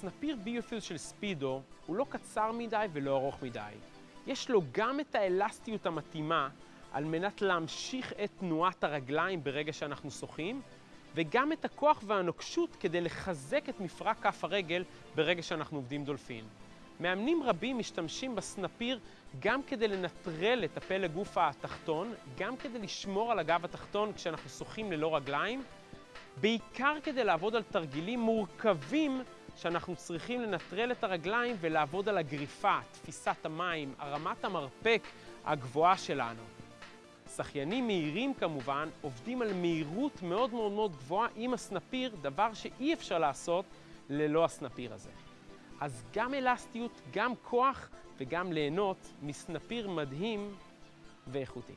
הסנפיר ביופיוז של ספידו הוא לא קצר מדי ולא ארוך מדי. יש לו גם את האלסטיות המתאימה על מנת להמשיך את תנועת הרגליים ברגע שאנחנו שוחים, וגם את הכוח והנוקשות כדי לחזק את מפרק כף הרגל ברגע שאנחנו עובדים דולפין. מאמנים רבים משתמשים בסנפיר גם כדי לנטרל את הפלג גוף התחתון, גם כדי לשמור על הגב התחתון כשאנחנו שוחים ללא רגליים, בעיקר כדי לעבוד על תרגילים מורכבים שאנחנו צריכים לנטרל את הרגליים ולעבוד על הגריפה, תפיסת המים, הרמת המרפק הגבוהה שלנו. שחיינים מהירים כמובן עובדים על מהירות מאוד מאוד מאוד גבוהה עם הסנפיר, דבר שאי אפשר לעשות ללא הסנפיר הזה. אז גם אלסטיות, גם כוח וגם ליהנות מסנפיר מדהים ואיכותי.